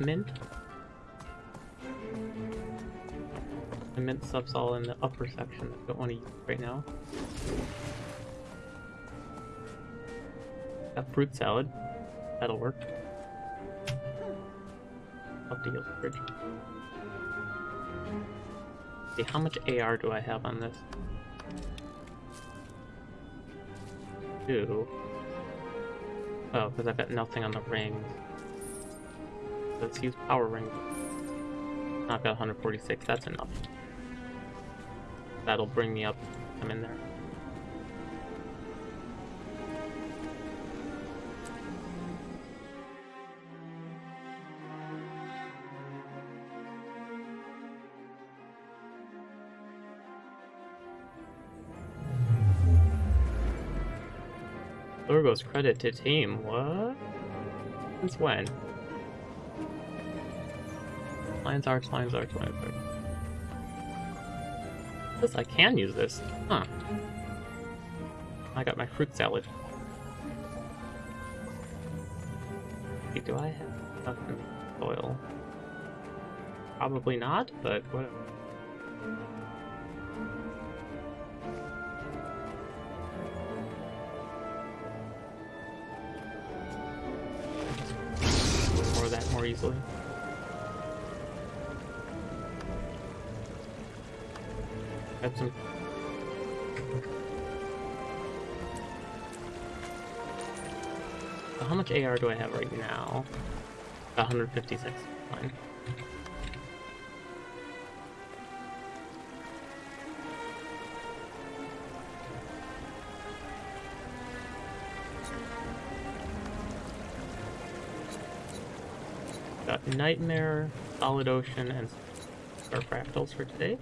mint. The mint stuff's all in the upper section. I don't want to use right now. Got fruit salad. That'll work. Up the fridge. See, how much AR do I have on this? Two. Oh, because I've got nothing on the rings. Let's use power ring. I've got 146, that's enough. That'll bring me up. I'm in there. Lurgo's credit to team. What? Since when? Lion's Arch, Lion's Arch, Lion's Arch. This, I can use this. Huh. I got my fruit salad. Do I have oil? Probably not, but whatever. More that more easily. Got some. So how much AR do I have right now? 156. Fine. Got Nightmare, Solid Ocean, and Star Fractals for today.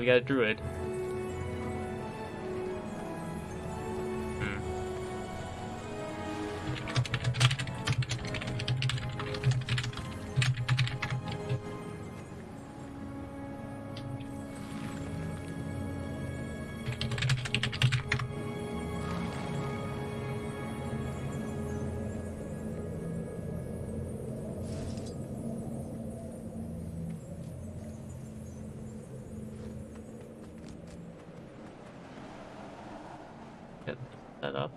We got a druid. That up.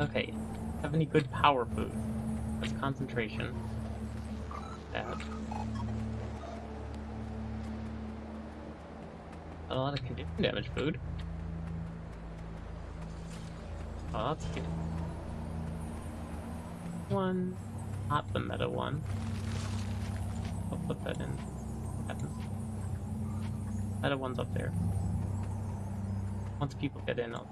Okay, have any good power food? That's concentration. That. A lot of condition damage food. Oh, that's good. One, not the meta one. I'll put that in. Meta one's up there. Once people get in, I'll.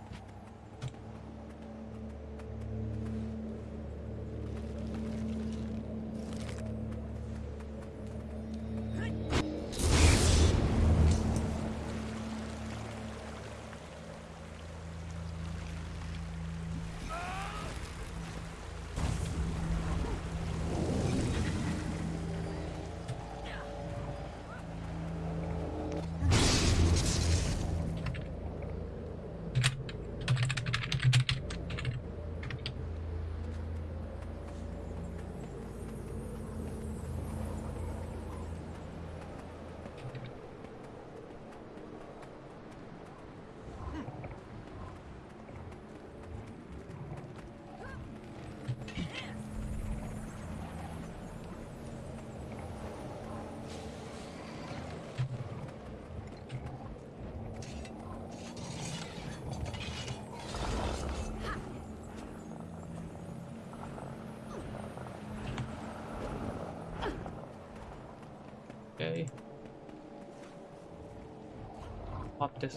Pop this.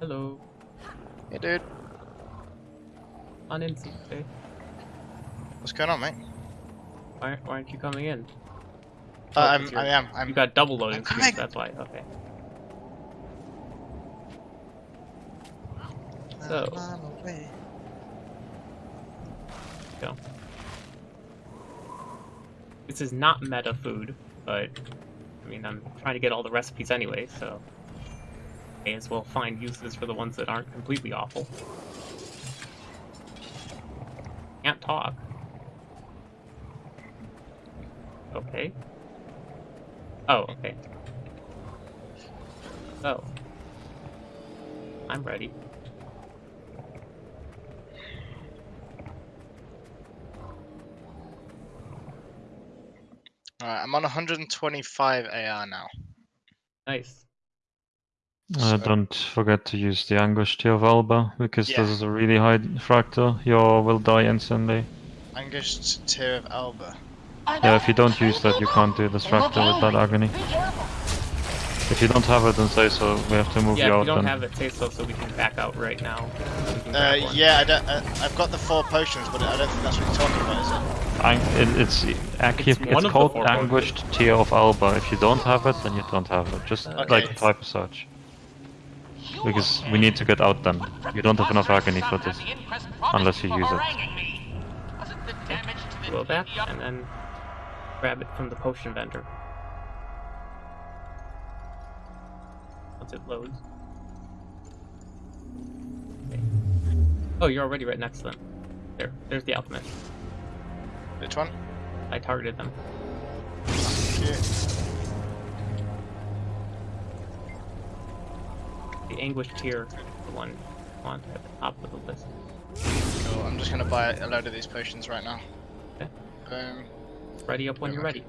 Hello. Hey, dude. On in, CJ. What's going on, mate? Why, why aren't you coming in? Uh, Oh, I'm, I am. I'm. You got double loading screens, that's why. Okay. So- on my way. Go. This is not meta food, but I mean, I'm trying to get all the recipes anyway, so may as well find uses for the ones that aren't completely awful. Can't talk. Okay. Oh, okay. Oh. I'm ready. I'm on 125 AR now. Nice. Uh, So- don't forget to use the Anguish Tear of Alba, because Yeah. this is a really high fractal. You will die instantly. Angus Tear of Alba. Yeah, if you don't use that, you can't do this fractal with that agony. If you don't have it, then say so. We have to move Yeah, you if out you don't then. have it, say so, so we can back out right now. We Uh, yeah, I don't, uh, I've got the four potions, but I don't think that's what you're talking about, is it? Ang- it, it's It's it's, one of the called four potions. Anguished Tear of Alba. If you don't have it, then you don't have it. Just Okay. like type as search. Because we need to get out then. You don't have enough agony for this. unless you use it. Go back and then grab it from the potion vendor. Once it loads. Okay. Oh, you're already right next to them. There, there's the alchemist. Which one? I targeted them. Yeah. The anguish tear, the one on at the top of the list. Cool, I'm just gonna buy a load of these potions right now. Okay. Um, Ready up when you're ready.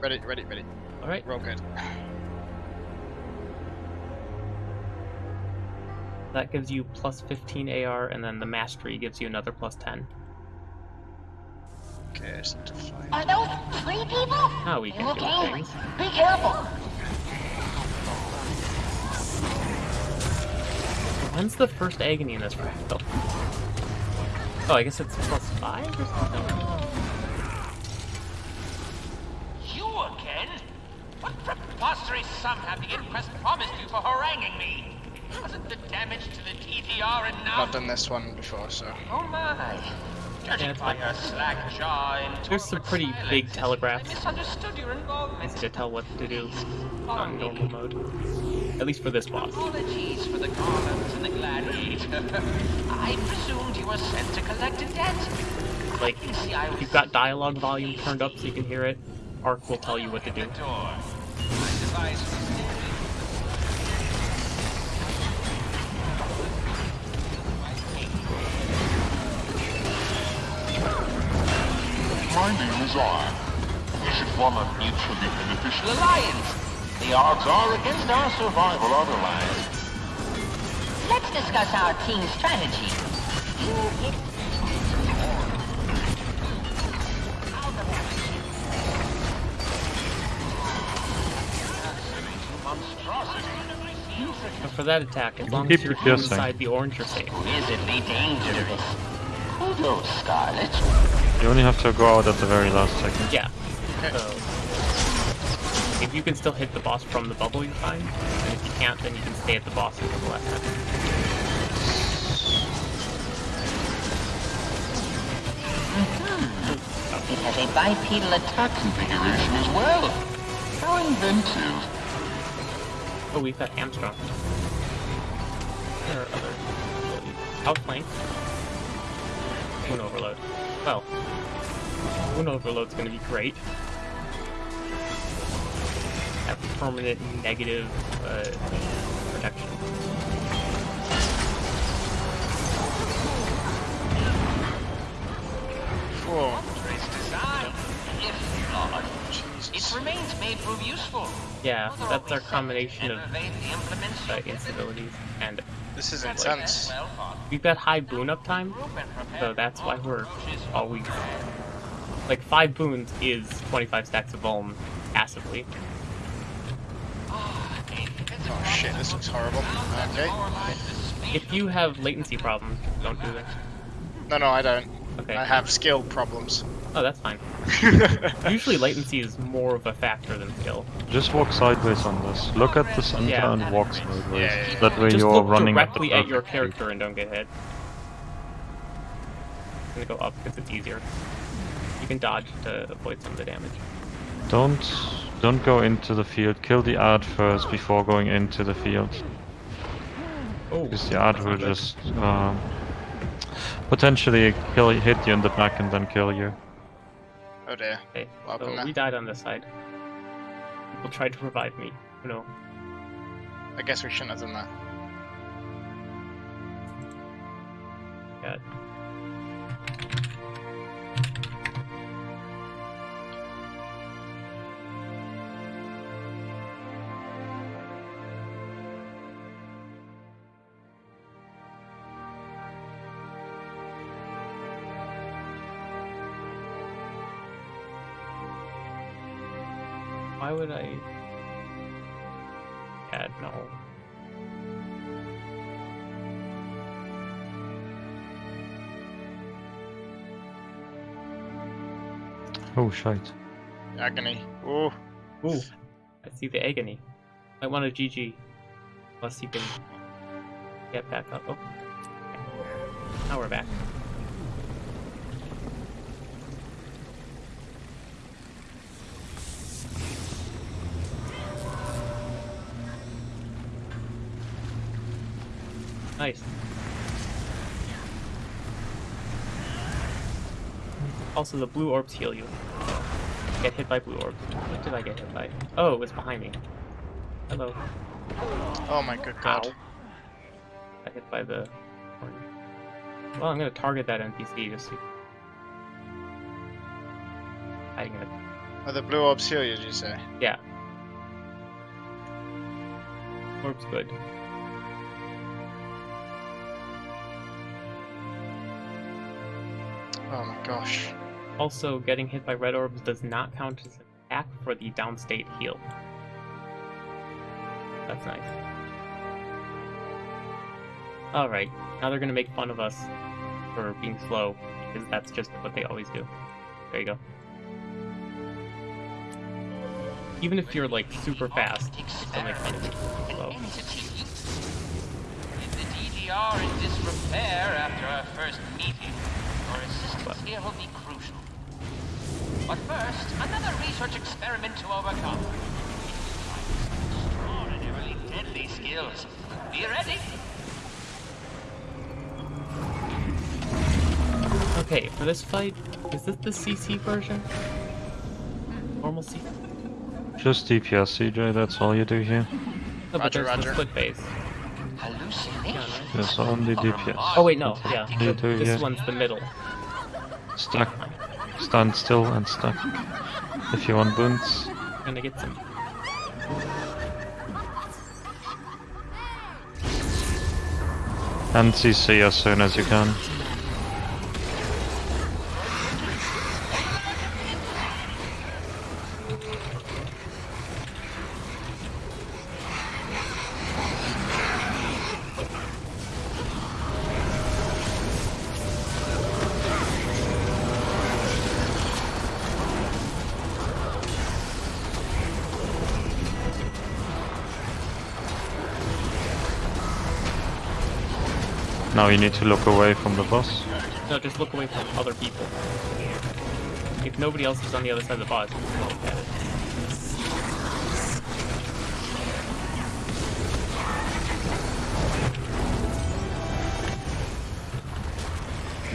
ready, ready, ready. All right. We're good. That gives you plus 15 AR, and then the mastery gives you another plus 10. Okay, I just need to find. Are those three people? Now we They can look do angry. things. Be careful. When's the first agony in this fractal? Oh, I guess it's plus 5 or something? You again? What preposterous sum have the inquest promised you for haranguing me? Wasn't the damage to the TTR I've done this one before, so. Oh my. Judging by your slack jaw and There's some pretty silence, big I telegraphs. misunderstood your involvement. Easy to tell what to do on normal mode. At least for this boss. Apologies for the columns and the gladiator. I presumed you were sent to collect a debt. Like, I if you've got dialogue volume turned up so you can hear it, Arkk will tell you what to do. The door. My device was My name is Arkk. We should form a mutually beneficial alliance. The odds are against our survival otherwise. Let's discuss our team strategy. But for that attack, as long keep as you're inside the orange, you're safe. Visibly dangerous. Who knows, Scarlet? You only have to go out at the very last second. Yeah. So, if you can still hit the boss from the bubble, you're fine. And if you can't, then you can stay at the boss until the last second. It has a bipedal attack. Configuration as well. How inventive. Oh, we've got Hamstrung. There are other uh, abilities. Outflank. Boon Overload. Well, Boon Overload's gonna be great. Have permanent negative uh, protection. Whoa. Trace design. If flawed, its remains may prove useful. Yeah, that's our combination of evade the implements uh, instabilities and This is intense. Well fought. We've got high boon uptime, Group so that's why we're all weak. Like five boons is 25 stacks of Vuln passively. Oh shit, this looks horrible. Okay. If you have latency problems, don't do this. No, no, I don't. Okay. I have skill problems. Oh, that's fine. Usually latency is more of a factor than skill. Just walk sideways on this. Look at the center Yeah. and walk sideways. Yeah, yeah, yeah. That way Just you're look running directly at, at, the your perfect speed. character and don't get hit. I'm gonna go up because it's easier. You can dodge to avoid some of the damage. Don't don't go into the field. Kill the art first before going into the field. Oh, Because the art will just um, potentially kill hit you in the back and then kill you. Oh dear. Okay, Welcome so now. we died on this side. People tried to revive me. Oh no. I guess we shouldn't have done that. God. Would I? God, no. Oh shite. Agony. Ooh. Ooh, I see the agony. I want a GG. Unless you can get back up. Oh. Now we're back. Nice. Also, the blue orbs heal you. Get hit by blue orbs. What did I get hit by? Oh, it was behind me. Hello. Oh my good god. Ow. I hit by the. Well, I'm gonna target that NPC just to... Hiding in it. Oh, the blue orbs heal you, did you say? Yeah. Orb's good. Also, getting hit by red orbs does not count as an attack for the downstate heal. That's nice. Alright, now they're gonna make fun of us for being slow, because that's just what they always do. There you go. Even if you're like super fast, still make fun of you slow. If the DDR in disrepair after our first meeting, your assistance here will be. But first, another research experiment to overcome. Extraordinarily deadly skills. Be ready? Okay, for this fight, is this the CC version? Normal CC? Just DPS, CJ. That's all you do here. No, but Roger, roger. the split base. Hallucination. Yes, only DPS. Oh wait, no, yeah. What do This here? one's the middle. Stuck. Stand still and stuck. If you want boons. I'm gonna get some. And CC as soon as you can. Now you need to look away from the boss. No, just look away from other people. If nobody else is on the other side of the boss, you can look at it.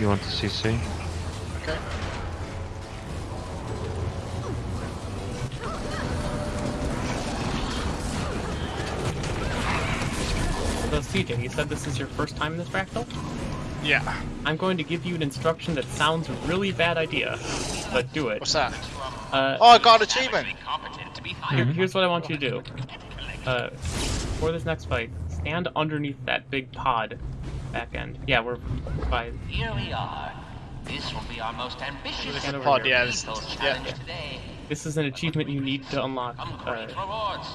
You want to CC? CJ, you said this is your first time in this fractal? Yeah. I'm going to give you an instruction that sounds a really bad idea, but do it. What's that? Uh, Oh, I got an achievement! Competent to be here- here's what I want you to do. Uh, for this next fight, stand underneath that big pod back end. Yeah, we're by. Here we are. This will be our most ambitious Stand Pod, here. yeah, this- yeah. today. This is an achievement you need to unlock uh, great rewards.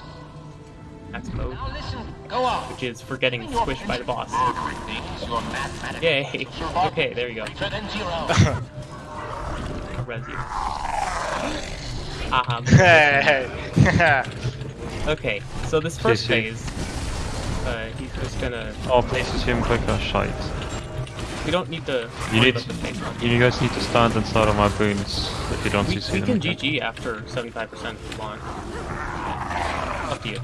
Max mode, Now listen, go on. which is for getting squished by the boss. Murdering things, your mathematical Yay! Okay, there you go. greater than zero. I'll res you. Aha. Hey. Okay, so this first CC. phase, uh, he's just gonna. Oh, places him quicker, shite. We don't need to. You need, about the you guys need to stand and start on my boons if you don't We, CC we them. can GG after 75% if you want. Up to you.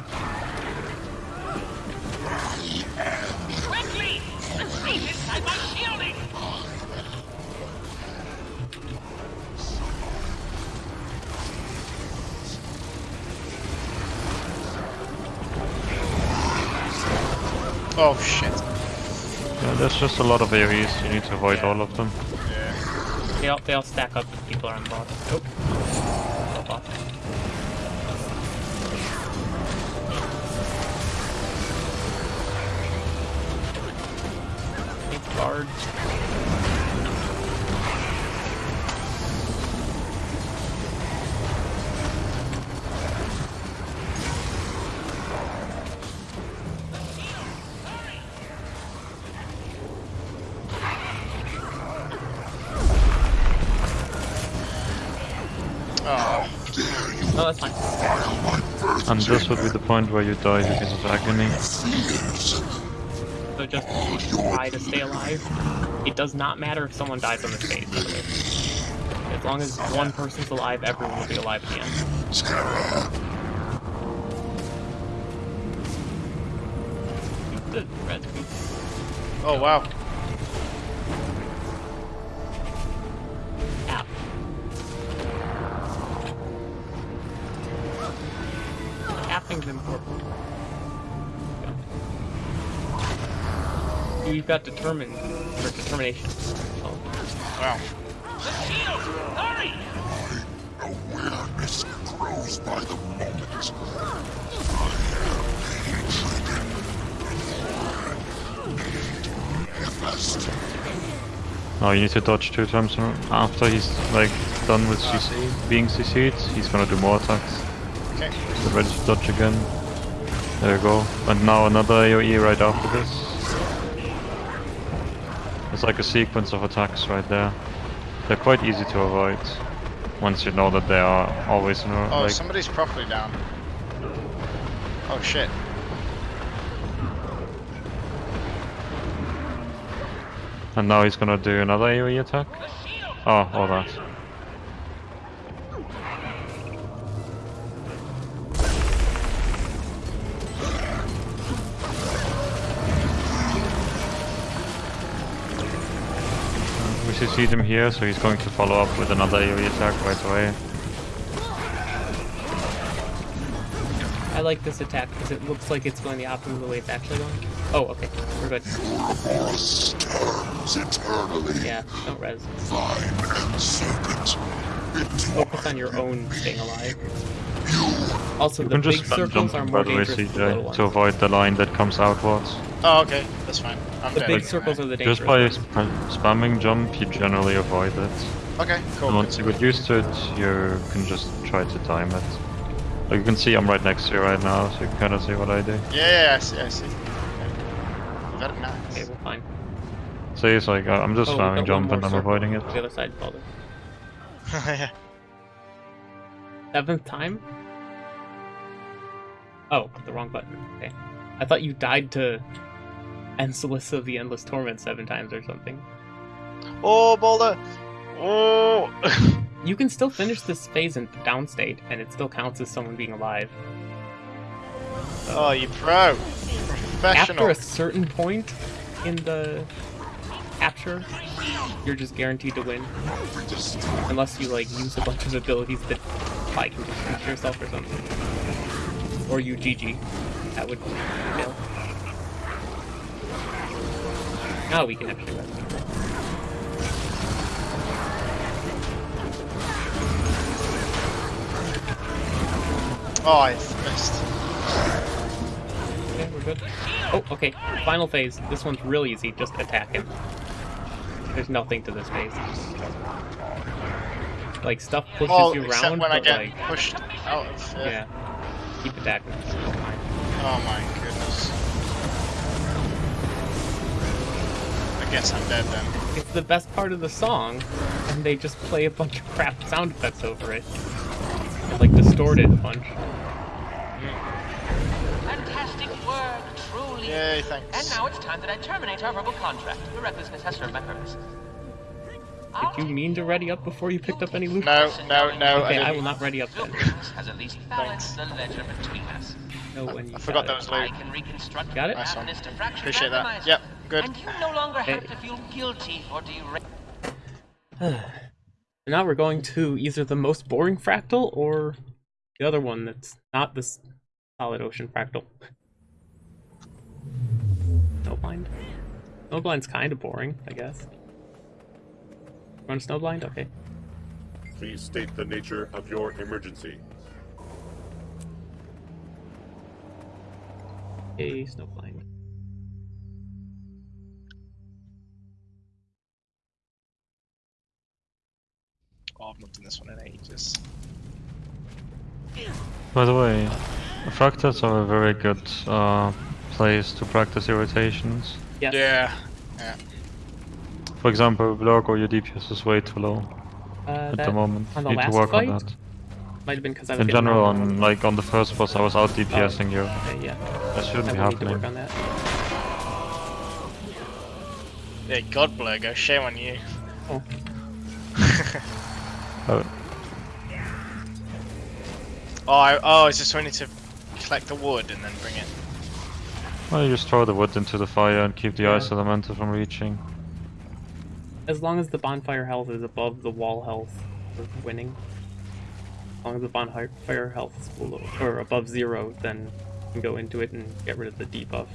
Quickly! I'm inside my shielding! oh shit. Yeah, there's just a lot of AoEs, you need to avoid all of them. Yeah. They all, they all stack up if people are on the boss. Thanks, guard. Oh. No, that's fine. And this would be the point where you die because of agony. So just try to stay alive. It does not matter if someone dies on this phase. by the way. As long as one person's alive, everyone will be alive at the end. The red piece. Oh wow. You've got determined or determination. Oh. Wow. The shield! Hurry! Awareness grows by the moment. Manifest. Oh, you need to dodge two times after he's like done with ah, CC, being CC'd. He's gonna do more attacks. Okay. Get ready to dodge again. There you go. And now another AoE right after this. It's like a sequence of attacks right there. They're quite easy to avoid. Once you know that they are always in a, Oh, like somebody's properly down. Oh shit. And now he's gonna do another AoE attack. Oh, all that. We CC'd him here, so he's going to follow up with another AoE attack right away. I like this attack because it looks like it's going the opposite of the way it's actually going. Oh, okay. We're good. Force turns eternally. Yeah, don't res. Vine and serpent. Focus on your own staying alive. Also, You the can big just spam circles are more by the way, dangerous than the little CJ, ones. to avoid the line that comes outwards. Oh okay. That's fine. I'm The dead. big circles are the dangerous Just by sp- spamming jump, you generally avoid it. Okay. Cool. And once you get used to it, you can just try to time it. Like you can see I'm right next to you right now, so you can kind of see what I do. Yeah, yeah, yeah, I see. I see. Okay. Very nice. Okay, we're fine. See, it's like uh, I'm just Oh, spamming jump and I'm avoiding it. The other side called it. yeah. Seventh time? Oh, the wrong button. Okay. I thought you died to Ensolyss of the Endless Torment seven times or something. Oh, Boulder. Oh. You can still finish this phase in downstate, and it still counts as someone being alive. oh, you pro. Professional. After a certain point in the capture, you're just guaranteed to win. Unless you like use a bunch of abilities that like can just finish yourself or something. Or you GG. That would fail. Now we can actually rest. Oh, I missed. Yeah, we're good. Oh, okay. Final phase. This one's real easy. Just attack him. There's nothing to this phase. Like stuff pushes Oh, you around, when I but get like pushed out. Uh, yeah, keep attacking. Oh my I guess I'm dead then. It's the best part of the song, and they just play a bunch of crap sound effects over it. And, like distort it a bunch. Fantastic work, truly. Yay, And now it's time that I terminate our verbal contract. Your recklessness has served my purpose. Did you mean to ready up before you picked up any loot? No, no, no. Okay, I I will not ready up then. Has at least balanced the ledger between us. Know when you I forgot got that it. was I loot. can reconstruct Got it? the Nice one. fracture Appreciate that. Yep, good. And you no longer have Okay. to feel guilty for derail. And now we're going to either the most boring fractal or the other one that's not this solid ocean fractal. Snowblind? Snowblind's kind of boring, I guess. Run Snowblind? Okay. Please state the nature of your emergency. Hey, Snowblind. Oh, I've not done this one in ages. By the way, fractals are a very good uh, place to practice irritations. Yes. Yeah. Yeah. For example, with Lurgo, your DPS is way too low Uh, at the moment. the Need to work fight? on that. might have been because I was In general, wrong. on like on the first boss, I was out DPSing you. Okay, yeah. That shouldn't I be will need to happening. work on that. Yeah, God Blurgo, shame on you. Oh, Oh, Oh, I, oh, is this when I need to collect the wood and then bring it? well, you just throw the wood into the fire and keep the Yeah. ice elemental from reaching. as long as the bonfire health is above the wall health for winning. As long as the bonfire health is below or above zero, then you can go into it and get rid of the debuff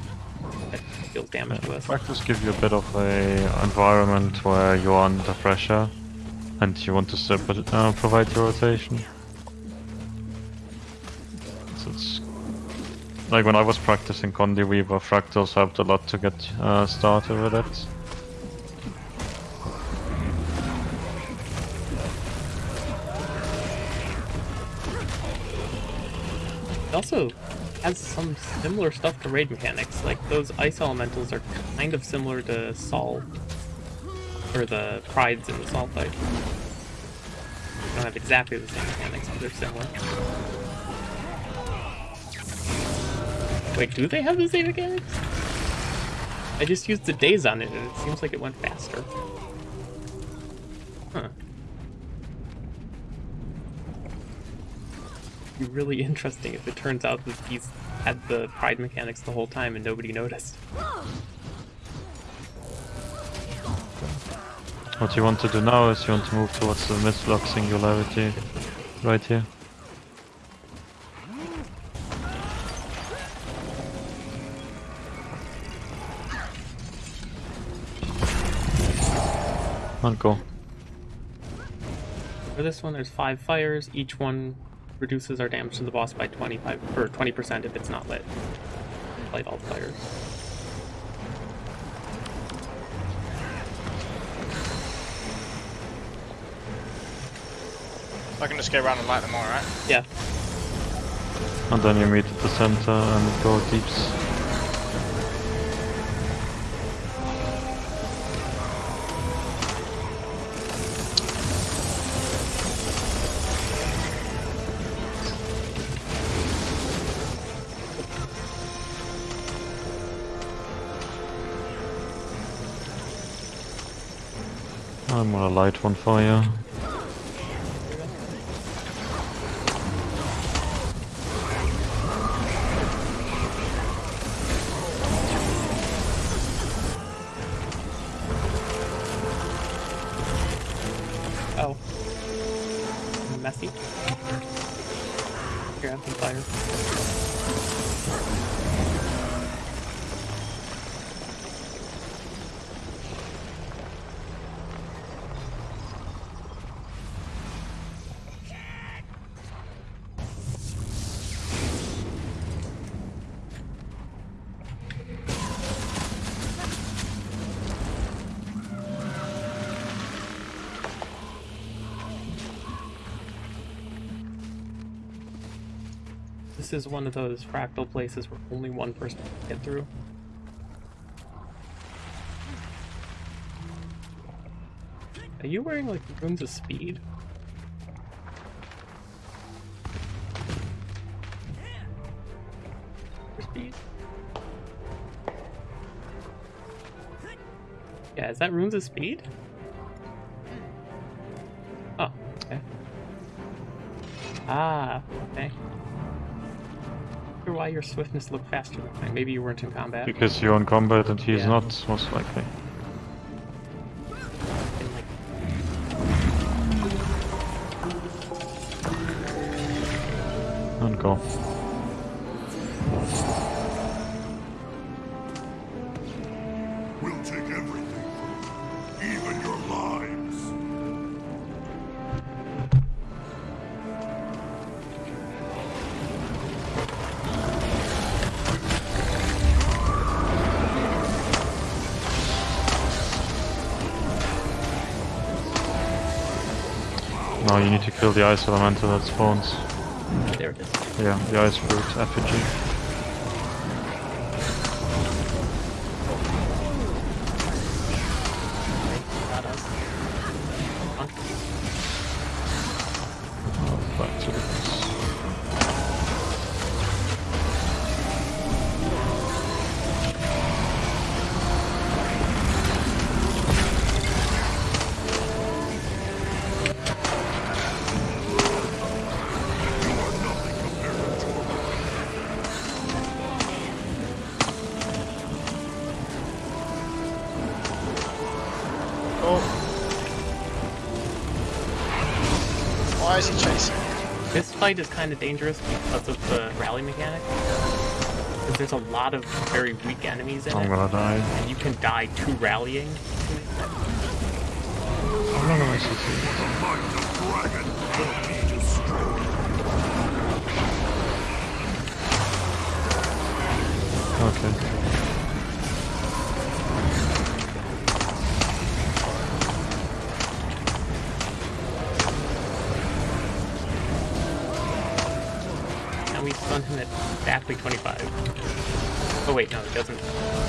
that deals damage to us. Fractals give you a bit of a environment where you're under pressure and you want to uh, provide your rotation. So it's like when I was practicing Condi Weaver, fractals helped a lot to get uh, started with it. It also has some similar stuff to raid mechanics. Like those ice elementals are kind of similar to Sol, or the prides in the Salt fight. They don't have exactly the same mechanics, but they're similar. Wait, do they have the same mechanics? I just used the days on it, and it seems like it went faster. Huh. Be really interesting if it turns out that these had the pride mechanics the whole time and nobody noticed. What you want to do now is you want to move towards the mid-block singularity right here. And go. For this one, there's five fires. Each one reduces our damage to the boss by 25 or 20% if it's not lit. Light all the fires. I can just go around and light them all, right? Yeah. And then you meet at the center and go deeps. I'm gonna light one for you. This is one of those fractal places where only one person can get through. Are you wearing like runes of speed? Speed? Yeah, is that runes of speed? Your swiftness looked faster mine. Maybe you weren't in combat. Because you're in combat and he's Yeah. not, most likely. Now you need to kill the ice elemental that spawns. there it is. Yeah, the ice fruit effigy. Fight is kind of dangerous because of the rally mechanic. Because there's a lot of very weak enemies in I'm it, gonna die. and you can die to rallying. How long am I exactly 25. Oh wait, no, it doesn't.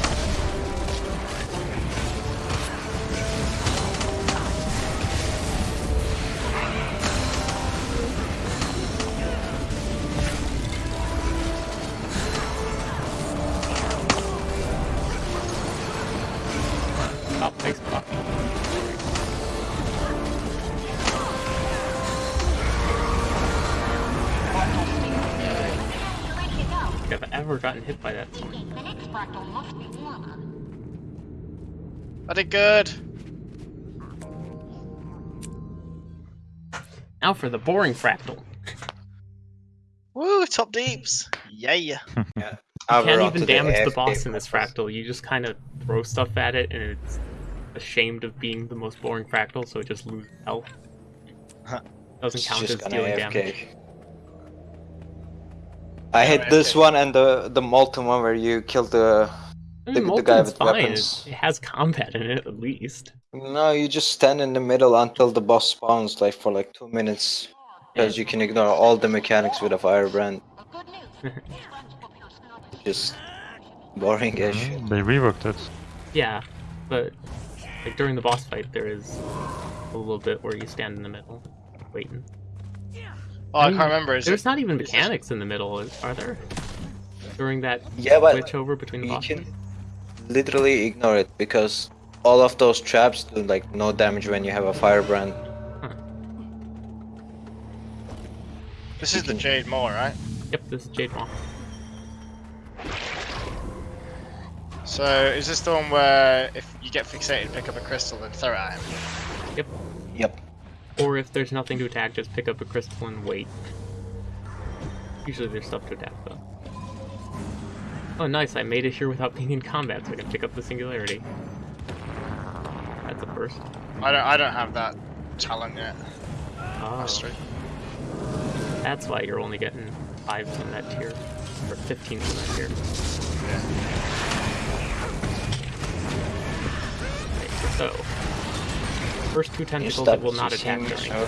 I did good. Now for the boring fractal. Woo, top deeps. Yeah. You can't even damage the boss in this fractal. You just kind of throw stuff at it, and it's ashamed of being the most boring fractal, so it just loses health. Huh. Doesn't It's count as just gonna dealing AFK. damage. I Yeah, hit this one and the the molten one where you killed the. I The- mm, mean, the guy with fine. weapons. It, it has combat in it, at least. No, you just stand in the middle until the boss spawns, like for like two minutes, because you can ignore all the mechanics with a firebrand. But good news. These friends will appear sooner. Just boring as mm, shit. They reworked it. Yeah, but like during the boss fight, there is a little bit where you stand in the middle, waiting. Oh, I mean, can't remember. Is There's it? not even is this- mechanics in the middle, is- are there? During that Yeah, but switch over between the you boss can fights? Literally ignore it because all of those traps do like no damage when you have a firebrand. Hmm. This is the Jade Maw, right? Yep, this is Jade Maw. So is this the one where if you get fixated, pick up a crystal and throw it at him? Yep. Yep. Or if there's nothing to attack, just pick up a crystal and wait. Usually there's stuff to attack though. Oh nice, I made it here without being in combat, so I can pick up the singularity. That's a first. I don't. I don't have that talent yet. Oh, Mastery. that's why you're only getting fives in that tier. Or 15 in that tier. Okay, so first two tentacles that will not attack me, during.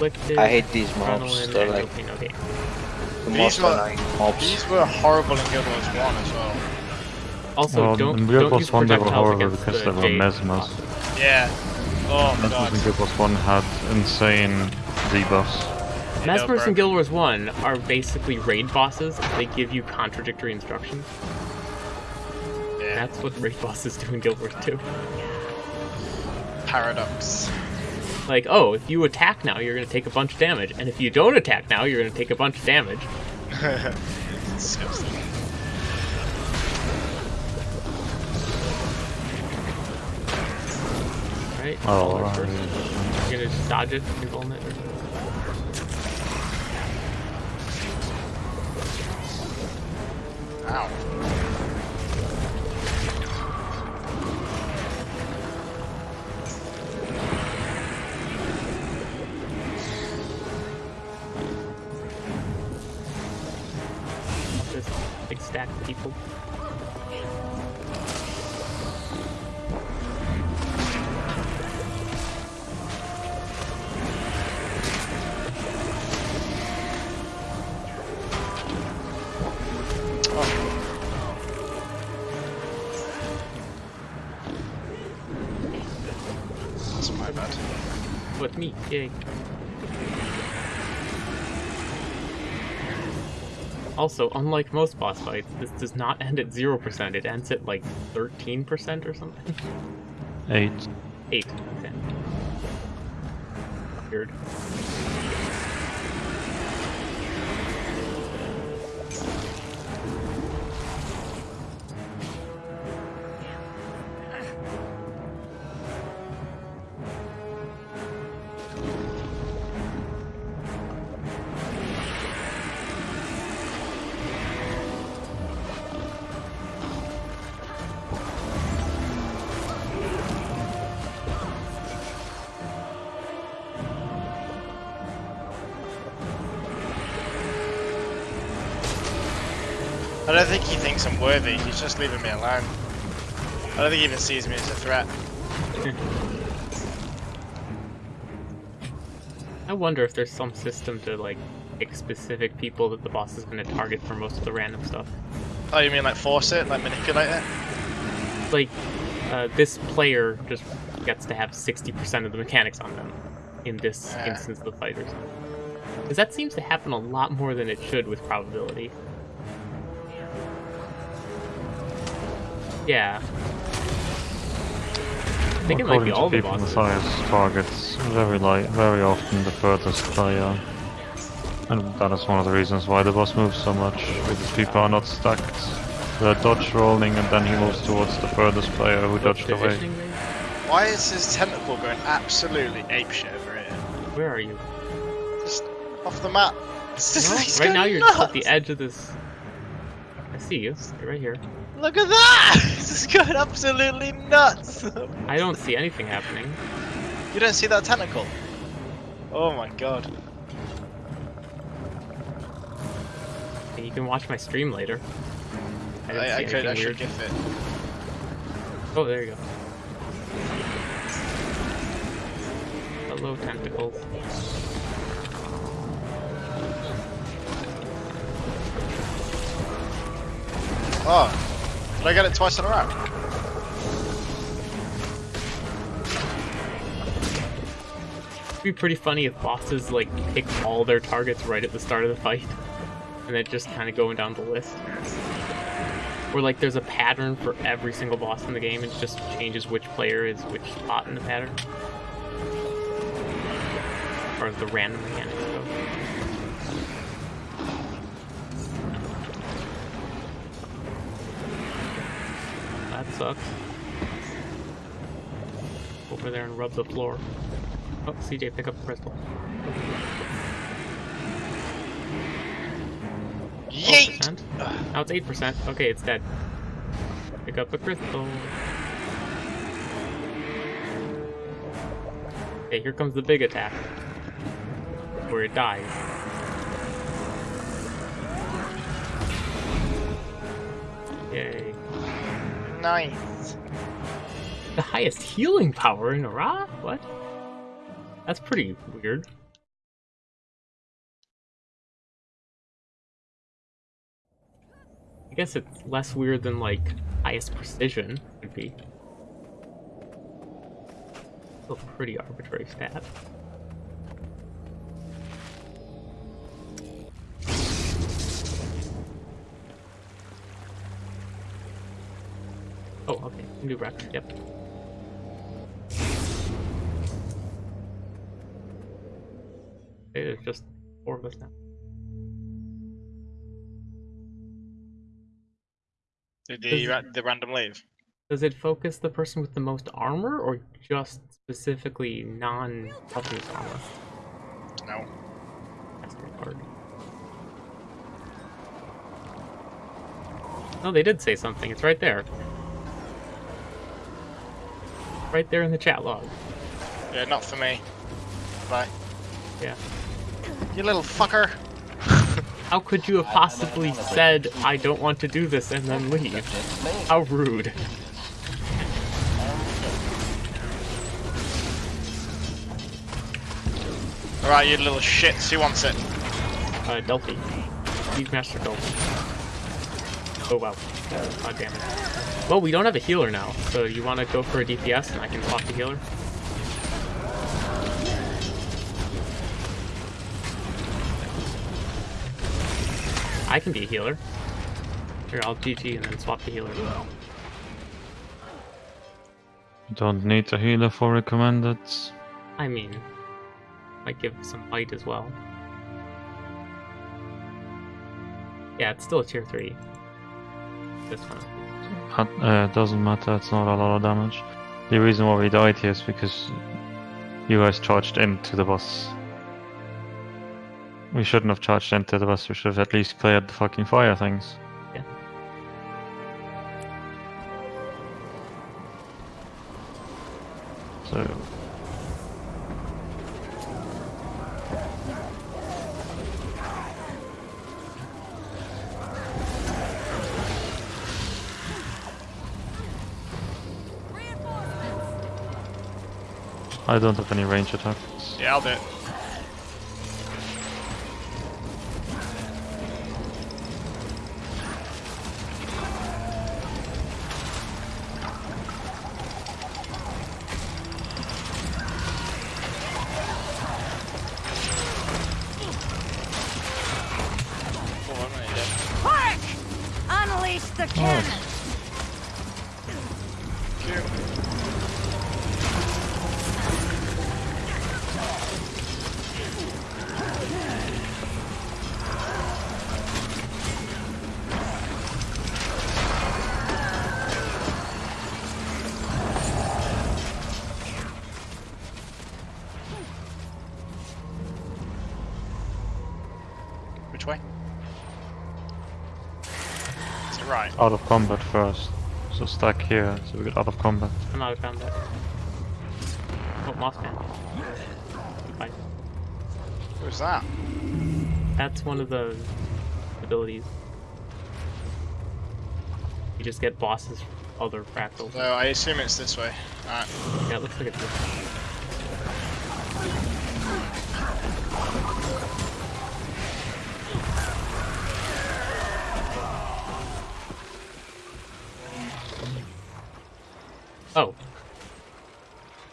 Inflicted? I hate these mobs. adrenaline, They're like okay. the These most were- annoying mobs. These were horrible in Guild Wars 1 as well. Also, well, don't in Guild don't Wars use 1 they were horrible against because the they were Jade mesmers. Yeah. Oh Mesmers god. in Guild Wars 1 had insane debuffs. Yeah, Mesmers in Guild Wars 1 are basically raid bosses. They give you contradictory instructions. Yeah. That's what raid bosses do in Guild Wars 2. Paradox. Like, oh, if you attack now, you're going to take a bunch of damage. And if you don't attack now, you're going to take a bunch of damage. Disgusting. Right? Oh, All right. first. You're going to just dodge it, control it. Or... Ow. Yay. Also, unlike most boss fights, this does not end at 0%, it ends at like 13% or something. 8. 8. Okay. Weird. I don't think he thinks I'm worthy. He's just leaving me alone. I don't think he even sees me as a threat. I wonder if there's some system to like pick specific people that the boss is going to target for most of the random stuff. Oh, you mean like force it, like manipulate it? Like, uh, this player just gets to have 60% of the mechanics on them in this Ah. instance of the fight or something. Because that seems to happen a lot more than it should with probability. Yeah. I think it might be According to all the people, bosses. Matthias targets very light, very often the furthest player. Uh, and that is one of the reasons why the boss moves so much, because people are not stacked. They're dodge rolling and then he moves towards the furthest player who dodged away. Positioning? Why is his tentacle going absolutely apeshit over here? Where are you? Just off the map. Just, No, he's right going now you're nuts. at the edge of this. I see you. You're right here. Look at that! This is going absolutely nuts! I don't see anything happening. you don't see that tentacle? Oh my god. You can watch my stream later. I, I, I could, I should gif it. Oh, there you go. Hello, tentacles. Oh, ah. Did I get it twice in a row? It'd be pretty funny if bosses like pick all their targets right at the start of the fight, and then just kind of going down the list. Or like there's a pattern for every single boss in the game, it just changes which player is which spot in the pattern. Or the random mechanics sucks. Over there and rub the floor. Oh, CJ, pick up the crystal. Yeet! 12%. Now it's 8%. Okay, it's dead. Pick up the crystal. Okay, here comes the big attack. Where it dies. Nice. The highest healing power in Ra? What? That's pretty weird. I guess it's less weird than like highest precision would be. Still pretty arbitrary stat. New record, yep. There's just four of us now. Did the, ra- the random leave? Does it focus the person with the most armor, or just specifically non-toughness armor? No. That's retarded. No, they did say something. It's right there. Right there in the chat log. Yeah, not for me. Bye. Yeah. You little fucker. How could you have possibly said, I don't want to do this, and then leave? How rude. Alright, you little shits. Who wants it? Uh, Delphi. Steve Master Delphi. Oh wow. God damn it. Well, we don't have a healer now, so you want to go for a DPS and I can swap the healer? I can be a healer. Here, I'll GG and then swap the healer. Don't need a healer for recommended. I mean, might give some bite as well. Yeah, it's still a tier 3. This one. Uh, doesn't matter, it's not a lot of damage. The reason why we died here is because you guys charged into the boss. We shouldn't have charged into the boss, we should have at least cleared the fucking fire things. Yeah. So, I don't have any range attacks. Yeah, I'll do it. Out of combat first. So stack here, so we get out of combat. I'm out of combat. Oh, Mossman. Bye. Who's that? That's one of the abilities. You just get bosses from other fractals. So I assume it's this way. Alright. Yeah, it looks like it's this one. Oh.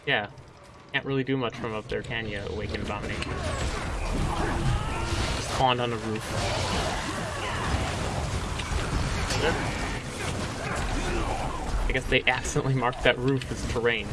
Yeah. Can't really do much from up there, can you, Awakened Abomination? Spawned on the roof. I guess they accidentally marked that roof as terrain.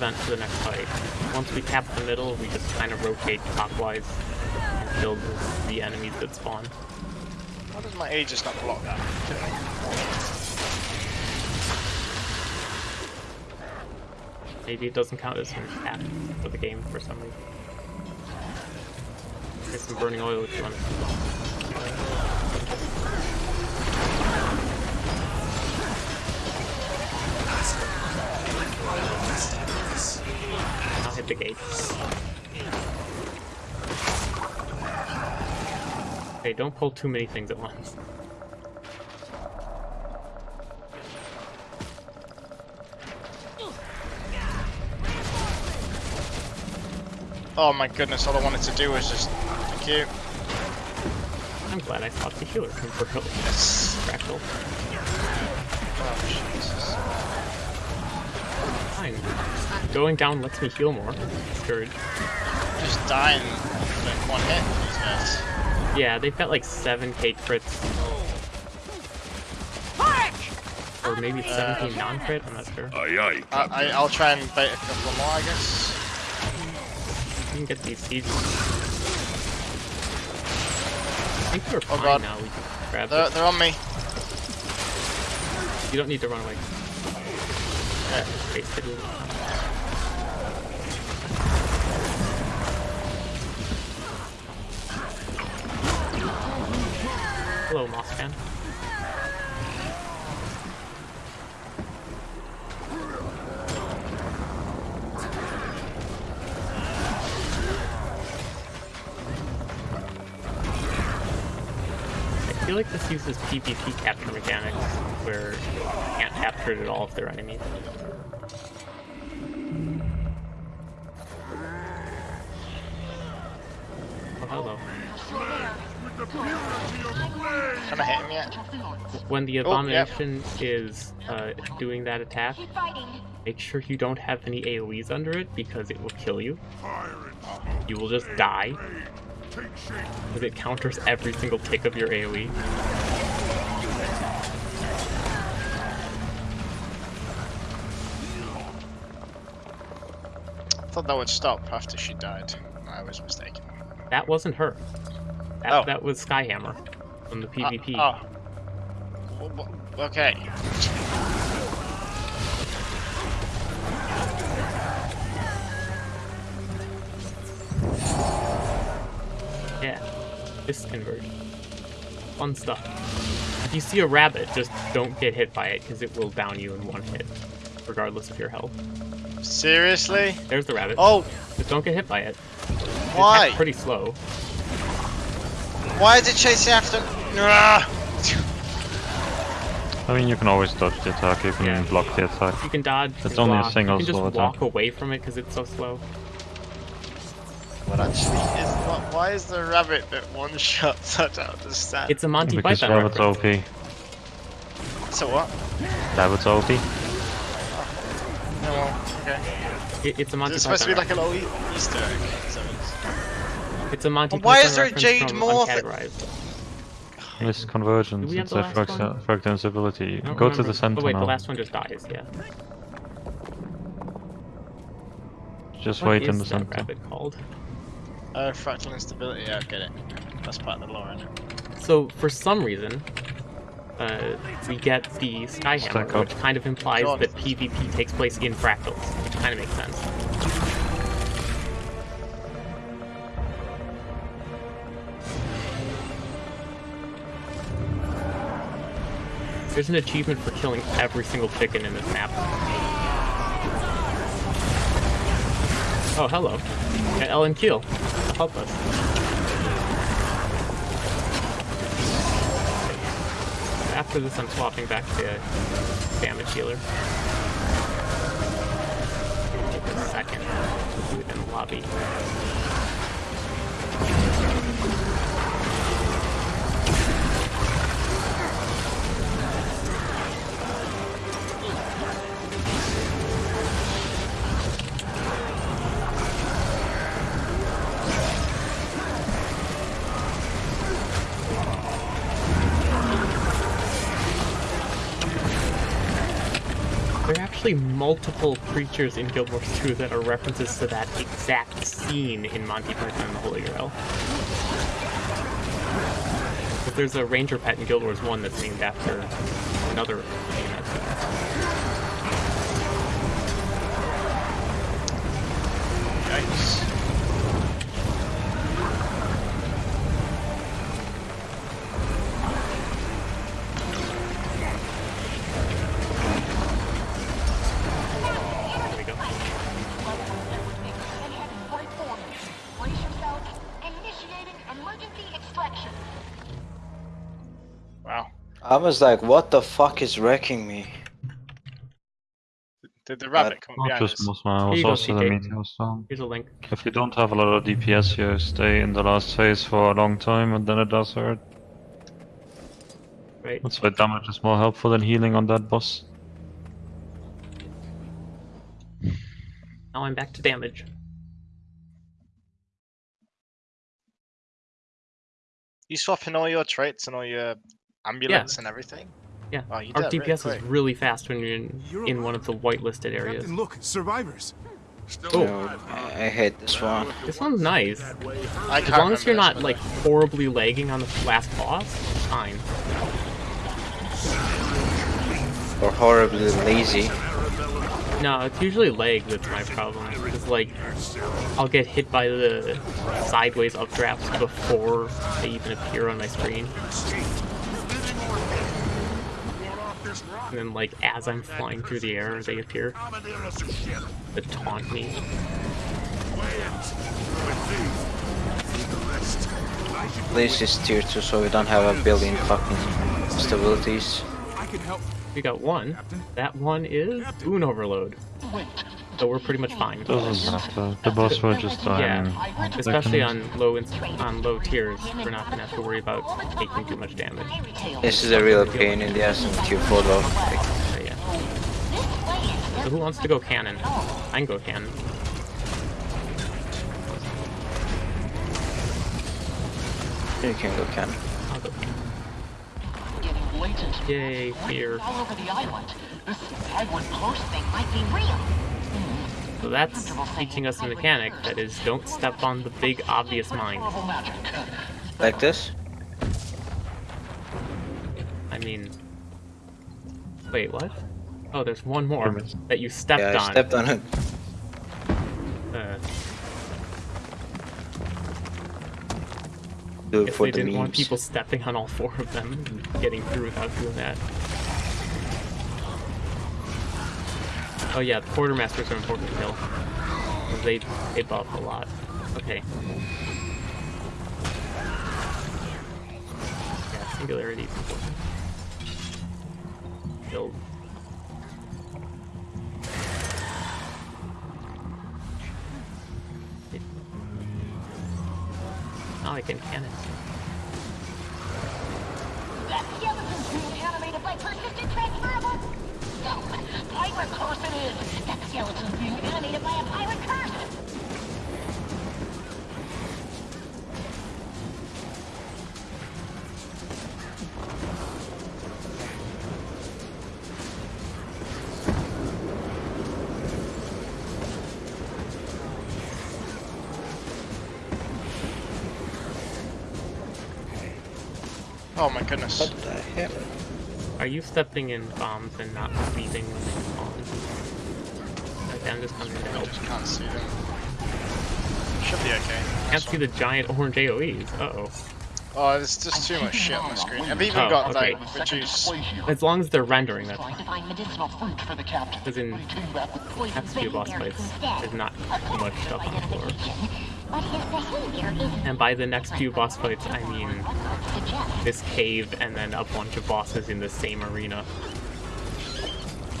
Pre-event for the next fight, once we cap the middle, we just kind of rotate clockwise and kill the, the enemies that spawn. Why does my Aegis not block that? Maybe it doesn't count as an attack for the game for some reason. Get some burning oil if you want to. I'll hit the gate. Okay, don't pull too many things at once. Oh my goodness, all I wanted to do was just. Thank you. I'm glad I thought the healer temporarily. Yes. Fractal. Oh, Jesus. Fine. Going down lets me heal more. Scourge. Just dying in one hit, these guys. Yeah, they've got like 7k crits. Or maybe uh, 17 non-crit, I'm not sure. Aye aye. I, I, I'll try and bait a couple more, I guess. You can get these seeds. I think we're Oh fine God. now, we can grab They're, it. they're on me. You don't need to run away. Yeah. Hello, Mossman. I feel like this uses PvP capture mechanics, where you can't capture it at all if they're enemies. Hello. Can I hit him yet? When the Oh, yep. abomination is uh, doing that attack, make sure you don't have any AoEs under it because it will kill you. You will just die. Because it counters every single tick of your. AoE. I thought that would stop after she died. I was mistaken. That wasn't her. That, Oh. that was Skyhammer from the Uh, PvP. oh. W- w- Okay. Yeah. Mists Convergence. Fun stuff. If you see a rabbit, just don't get hit by it because it will down you in one hit, regardless of your health. Seriously? There's the rabbit. Oh, Just don't get hit by it. Why? It's pretty slow. Why is it chasing after? Ah! I mean, you can always dodge the attack, you can Yeah. block the attack. You can dodge. It's can only a block, single You can slow just attack. walk away from it because it's so slow. What actually is? What, why is the rabbit that one shot? I don't understand. It's a Monty Because Python rabbit's reference. OP. so what? Rabbit's OP. No, okay. It, it's a Monty Is it Python. supposed to be like a reference. little e- Easter egg? So it's... It's a Monty Well, why is there a Jade from Moore thi- Uncategorized. Mists Convergence, Do we have it's a last fractal, one? fractal instability. I don't Go to the center Oh wait, now. the last one just dies. Yeah. Just What wait in the that center. rabbit called? Oh, fractal instability. Yeah, I get it. That's part of the lore, isn't it? So for some reason, uh, we get the Stack Skyhammer, which kind of implies God. that PvP takes place in fractals, which kind of makes sense. There's an achievement for killing every single chicken in this map. Oh, hello. Yeah, Ellen Kiel. Help us. After this, I'm swapping back to damage healer. Take a second it in the lobby. Multiple creatures in Guild Wars 2 that are references to that exact scene in Monty Python and the Holy Grail. But there's a ranger pet in Guild Wars 1 that's named after another I was like, what the fuck is wrecking me? Did the rabbit come Not behind just us? Mossman, Here was also the CK. meteor storm. Here's a link. If you don't have a lot of DPS here, stay in the last phase for a long time and then it does hurt. Right. That's why damage is more helpful than healing on that boss. Now I'm back to damage. You swapping all your traits and all your ambulance and everything? Yeah. Oh, you Our did, really DPS is quick. really fast when you're in, You're in one of the whitelisted areas. Captain, look, survivors. Oh, I I hate this one. this one's nice. I As long as you're not this, like horribly lagging on the last boss, it's fine. Or horribly lazy. No, it's usually lag that's my problem. It's like I'll get hit by the sideways updrafts before they even appear on my screen. And then like as I'm flying through the air, they appear to taunt me. Please just tier 2 so we don't have a billion fucking stabilities. I can help. We got one. That one is Boon Overload. So we're pretty much fine. Doesn't matter. The boss will just die Yeah, especially on low on low tiers, we're not gonna have to worry about taking too much damage. This is a real pain in the ass in tier 4 though. Like, So, yeah. So who wants to go cannon? I can go cannon. you can go cannon. I'll go cannon. Getting blatant. Yay, fear. All over the island. This Hagrid close thing might be real. So that's teaching us a mechanic that is don't step on the big obvious mine. Like this? I mean... Wait, what? Oh, there's one more that you stepped yeah, I on. stepped on it. Uh, Do it guess for they the didn't want people stepping on all four of them and getting through without doing that. Oh yeah, the quartermasters are important to kill. They they buff a lot. Okay. Yeah, singularity is important. Build. Now oh, I can cannon. Goodness. What the hell? Are you stepping in bombs and not leaving when they spawn? Okay, I'm just coming to I help. just can't see them. Should be okay. Can't see the giant orange AoEs. Uh oh. Oh, there's just too much shit on the screen. I've even Oh, got okay. like reduce. As long as they're rendering, that's Trying fine. to find medicinal fruit for the captain. Because in He came back with Poison past few boss fights, instead. there's not much stuff on the floor. Identification. But his behavior is And by the next few boss fights, I mean this cave and then a bunch of bosses in the same arena.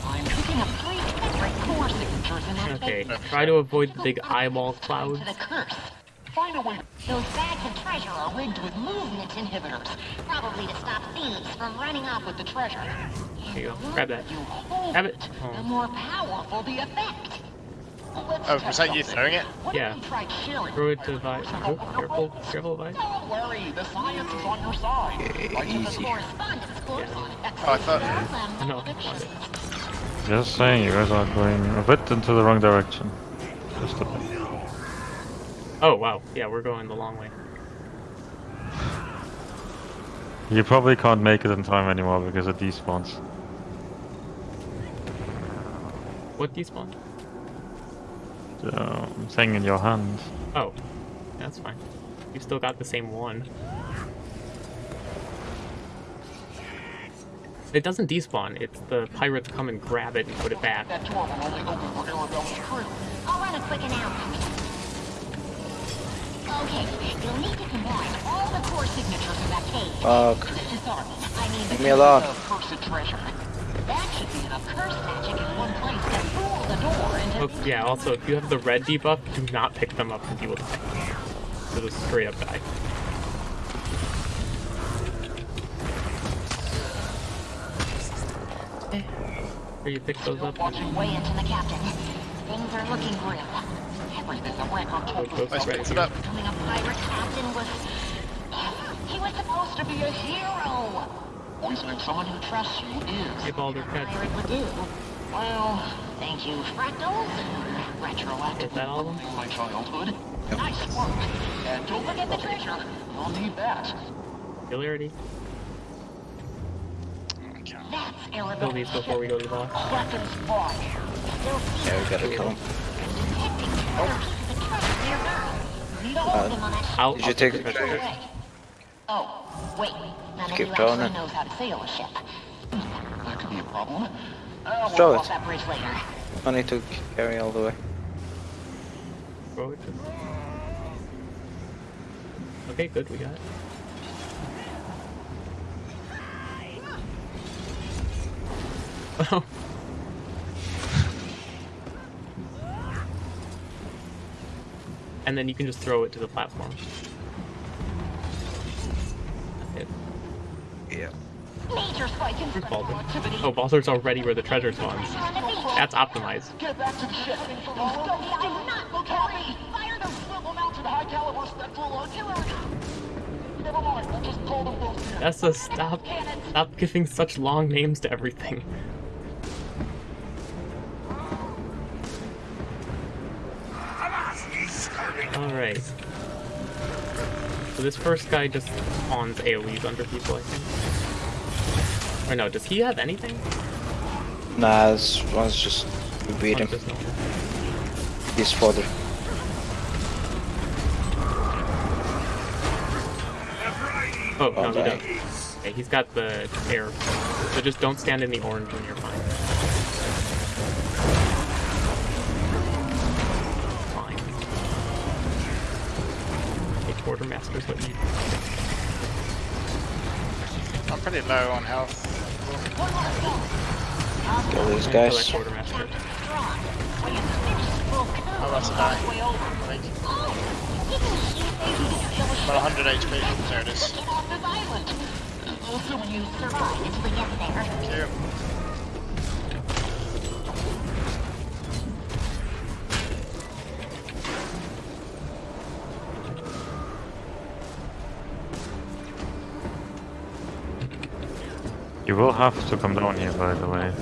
I'm picking up three different core signatures in that Okay, try to avoid the big eyeball clouds. The curse. Find a way those bags of treasure are rigged with movement inhibitors, probably to stop thieves from running off with the treasure. Here you go, grab that. Grab it. the more powerful the effect. Let's Oh, test was that you something. throwing it? What Yeah. if we tried sharing Throw it the to Vi. Oh, oh, careful, oh, oh, careful, Vi. Don't worry, the science is on your side. I easy. Yeah. Oh, I thought. I know, it. Just saying, you guys are going a bit into the wrong direction. Just a bit. Oh wow, yeah, we're going the long way. You probably can't make it in time anymore because it despawns. What despawn? The um, thing in your hand. Oh, that's fine. You still got the same one. It doesn't despawn, it's the pirates come and grab it and put it back. That door will only open for Arabella's crew. I'll run a quick analysis. Okay, you'll need to combine all the core signatures in that cave. Fuck. Sorry, I mean Leave me alone. Of cursed treasure. That should be enough curse magic in one place to fool the door into Oh, yeah, also, if you have the red debuff, do not pick them up because you will die. You'll just straight up die. Eh, Where you pick those up? watching way into the captain. Things are looking grim. Everything's a wreck on Oh, top Ghost Nice right it up. Becoming a pirate captain was... He was supposed to be a hero. Poisoning someone who trusts you is. Hey, Baldur, catch. Pirate would do. Well, thank you, Fractals. Retroactive. Is that all of them? My childhood. Nice work. And don't forget the treasure. You'll need that. Hilarity. That's Kill Arabella. these before we go to the boss. Weapons fought. Still Yeah, we gotta kill him. detecting other pieces of treasure nearby. Need all of uh, them on that I'll, Did you take the the treasure. treasure? Oh, wait. None of Keep you actually then. knows how to sail a ship. That could be a problem. Uh, we'll Throw cross it. that bridge later. I need to carry all the way. Throw it Okay, good, we got it. Oh. and then you can just throw it to the platform. Major spike in Where's activity. Oh, Baldur's already where the treasure spawns. That's optimized. Get back to the ship. I'm not look happy. Fire them. Swivel mounted high caliber spectral artillery. Never mind, we'll just call them both in. That's a stop. Stop giving such long names to everything. Alright. So this first guy just spawns AoEs under people, I think. Or no, does he have anything? Nah, this one's just we beat Oh, him. just no. He's fodder. Oh, no, oh, he Okay. does. Okay, he's got the air. So just don't stand in the orange when you're fine. Fine. Okay, quartermaster's what you I'm pretty low on health. Kill these guys. I'm about die. I. About 100 HP. There it is. Get have to come down here, by the way.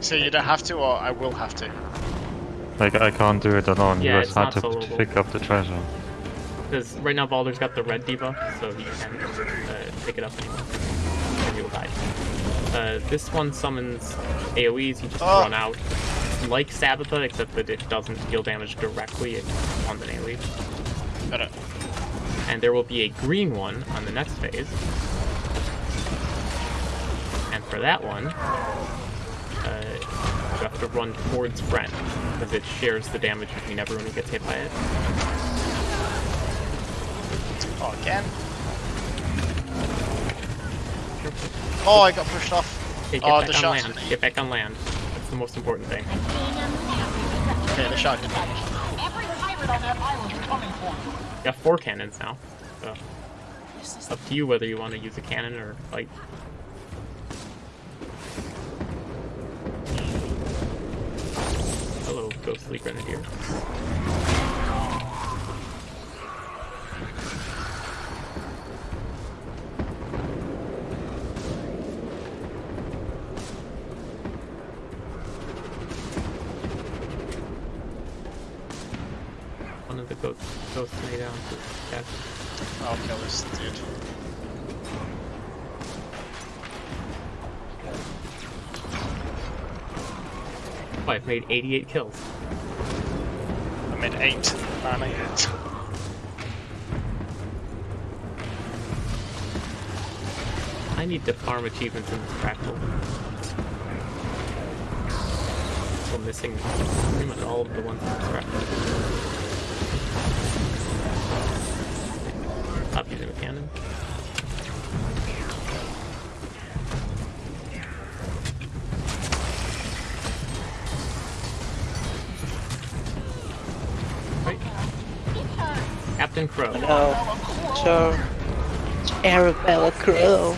So you don't have to, or I will have to. Like, I can't do it alone. Yeah, you it's guys had not to soloable. pick up the treasure. Because right now Baldur's got the red debuff, so he can uh, pick it up anymore. And he will die. Uh, this one summons AoEs, you just Oh. run out. Like Sabetha, except that it doesn't deal damage directly, it spawns an AoE. Got it. And there will be a green one on the next phase. And for that one, uh, you have to run towards Friend, because it shares the damage between everyone who gets hit by it. Oh, again? Oh, I got pushed off. Okay, get Oh, back the on shots. land. Get back on land. That's the most important thing. Okay, the shot did Every pirate on that island is coming for you. You got four cannons now. So up to you whether you want to use a cannon or fight. Ghostly grenadier. One of the goats, ghosts lay down to attack. I'll oh, kill this dude. Oh, I've made 88 kills. I made eight. Finally. I need to farm achievements in this. Still missing pretty much all of the ones in this fractal. Captain Crowe. No. So, Arabella Crowe.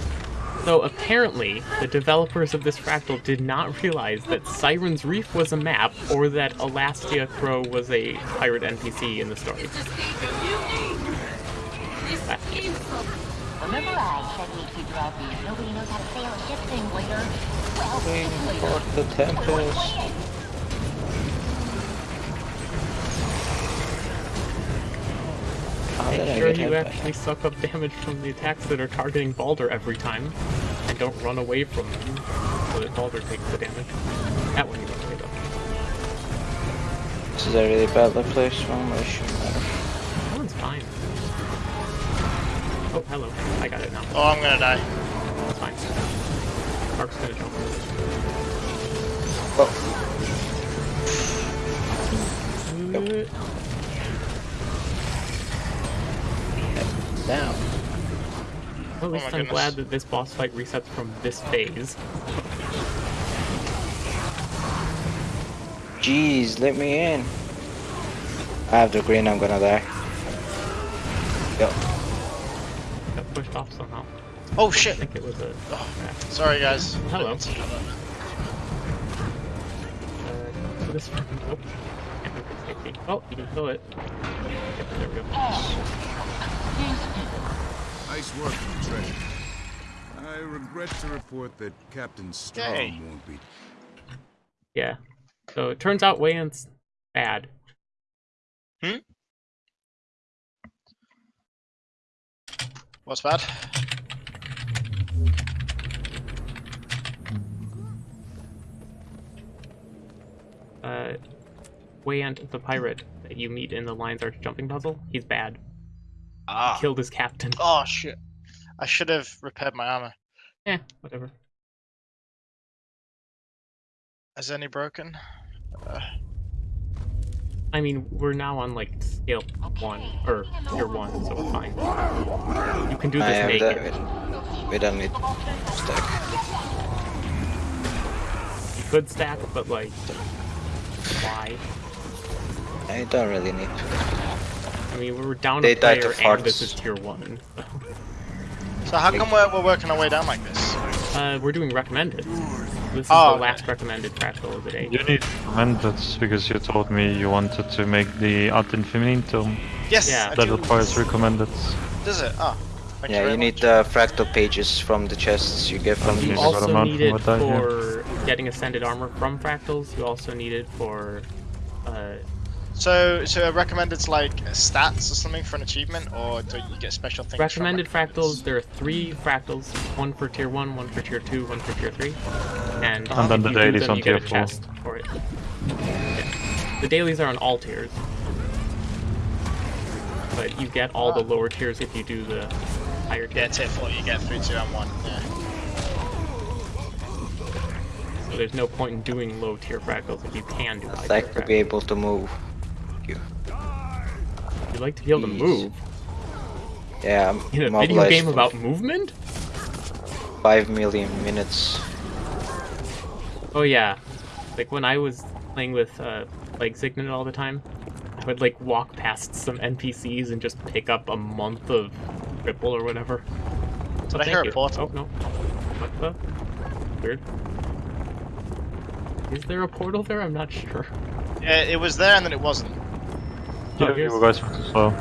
So apparently, the developers of this fractal did not realize that Siren's Reef was a map, or that Elastia Crow was a pirate NPC in the story. Remember I said we'd figure out nobody knows how to sail a ship thing later? Well, Waiting for the Tempest. Make did sure get you hit by actually suck up damage from the attacks that are targeting Baldur every time, and don't run away from them, so that Baldur takes the damage. That one you run away though. This is a really badly placed formation. That one's fine. Oh, hello. I got it now. Oh, I'm gonna die. That's fine. Mark's gonna jump. Oh, Uh, down. At least my I'm goodness. glad that this boss fight resets from this phase. Jeez, let me in. I have the green, I'm gonna die. Yo, Got pushed off somehow. Oh I shit! think it was a. Oh, sorry guys. Hello. Didn't see that. Uh, so this. Oh. Can't move it safety. Oh, you can kill it. Yep, there we go. Nice work, Treasure. I regret to report that Captain Strong Yay. won't be. Yeah. So it turns out Wayne's bad. Hmm? What's bad? Uh, Wayant, the pirate that you meet in the Lion's Arch jumping puzzle, he's bad. Ah. Killed his captain. Oh shit! I should have repaired my armor. Yeah, whatever. Is any broken? Uh, I mean, we're now on like scale one or tier one, so we're fine. You can do I this have naked. that. We don't need stack. You could stack, but like, why? I don't really need to. I mean, we were down They a died to player, and this is tier one. so. so how come we're, we're working our way down like this? Uh, we're doing recommended. This is Oh, the okay. last recommended fractal of the day. You need recommended because you told me you wanted to make the Ad Infinitum. Yes. Yeah. That do. requires recommended. Does it? Oh. Thank Yeah, very you need much. the fractal pages from the chests you get from Okay. You these. Yes. also mount need it from what I hear. for getting ascended armor from fractals. You also need it for uh, So, so a recommended's like stats or something for an achievement, or do you get special things? recommended recommendeds? fractals. There are three fractals: one for tier one, one for tier two, one for tier three. And, And then the dailies them, on you get a tier four. chest for it. Yeah. The dailies are on all tiers, but you get all the Ah. lower tiers if you do the higher Yeah, tier four, you get three, two, and one. Yeah. So there's no point in doing low tier fractals if you can do high I'd tier like to be able to move. You. You'd like to be able to move Yeah, I'm in a video game about movement. 5 million minutes. Oh yeah, like when I was playing with uh, like Signet all the time, I would like walk past some NPCs and just pick up a month of triple or whatever. Did Oh, I hear thank a portal? Oh no, what the? Weird. Is there a portal there? I'm not sure. Yeah, it was there and then it wasn't. Oh, you guys were too slow.